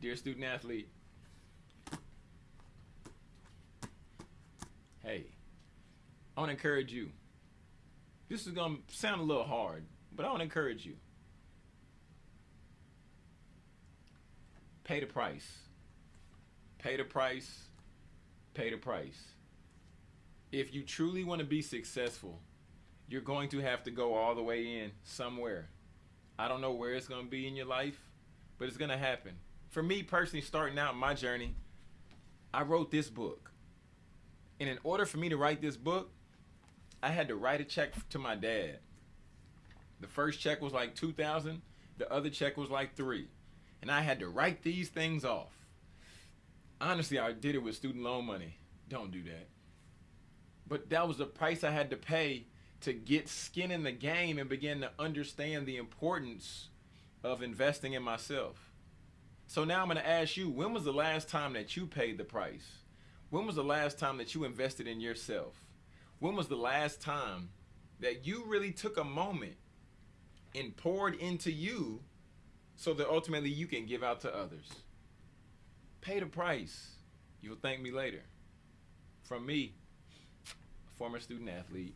Dear student athlete, hey, I want to encourage you. This is going to sound a little hard, but I want to encourage you. Pay the price. Pay the price. Pay the price. If you truly want to be successful, you're going to have to go all the way in somewhere. I don't know where it's going to be in your life, but it's going to happen. For me personally, starting out my journey, I wrote this book. And in order for me to write this book, I had to write a check to my dad. The first check was like 2000, the other check was like 3. And I had to write these things off. Honestly, I did it with student loan money. Don't do that. But that was the price I had to pay to get skin in the game and begin to understand the importance of investing in myself. So now I'm going to ask you, when was the last time that you paid the price? When was the last time that you invested in yourself? When was the last time that you really took a moment and poured into you so that ultimately you can give out to others? Pay the price. You'll thank me later. From me, a former student athlete,